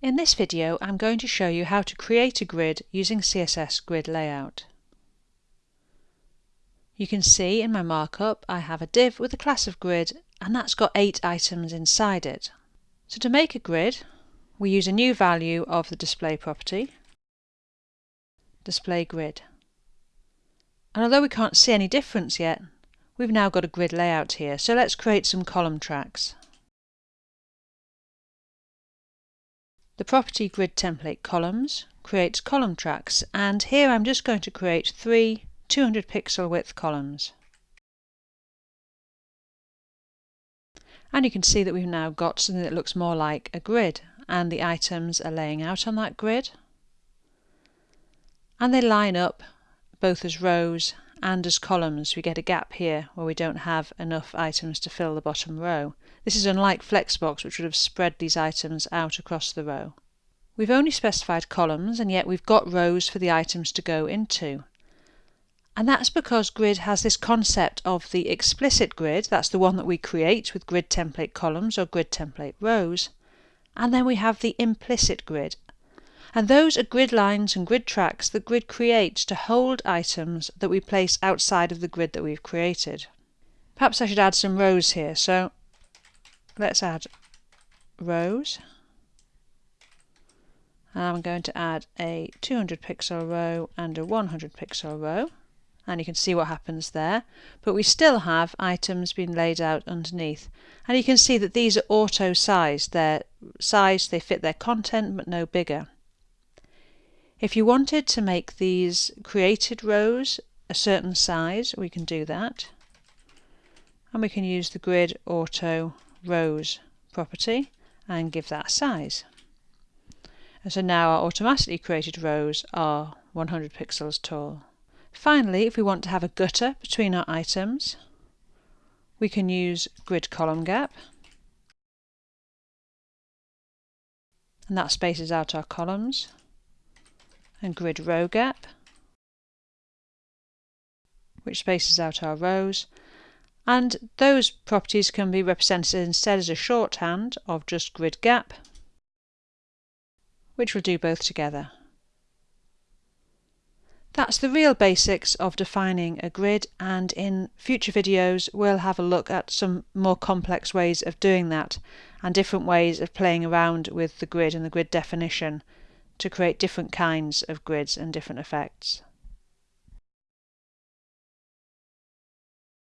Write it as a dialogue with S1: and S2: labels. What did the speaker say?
S1: In this video I'm going to show you how to create a grid using CSS Grid Layout. You can see in my markup I have a div with a class of grid and that's got 8 items inside it. So to make a grid we use a new value of the display property, display grid. And although we can't see any difference yet, we've now got a grid layout here, so let's create some column tracks. The property grid template columns creates column tracks and here I'm just going to create three 200 pixel width columns. And you can see that we've now got something that looks more like a grid and the items are laying out on that grid. And they line up both as rows and as columns. We get a gap here where we don't have enough items to fill the bottom row. This is unlike Flexbox which would have spread these items out across the row. We've only specified columns and yet we've got rows for the items to go into. And that's because grid has this concept of the explicit grid, that's the one that we create with grid template columns or grid template rows, and then we have the implicit grid. And those are grid lines and grid tracks that grid creates to hold items that we place outside of the grid that we've created. Perhaps I should add some rows here, so let's add rows. And I'm going to add a 200 pixel row and a 100 pixel row. And you can see what happens there. But we still have items being laid out underneath. And you can see that these are auto sized. They're sized, they fit their content, but no bigger. If you wanted to make these created rows a certain size, we can do that. And we can use the grid auto rows property and give that a size. And so now our automatically created rows are 100 pixels tall. Finally, if we want to have a gutter between our items, we can use grid column gap. And that spaces out our columns. And grid row gap, which spaces out our rows and those properties can be represented instead as a shorthand of just grid gap, which will do both together. That's the real basics of defining a grid and in future videos we'll have a look at some more complex ways of doing that and different ways of playing around with the grid and the grid definition to create different kinds of grids and different effects.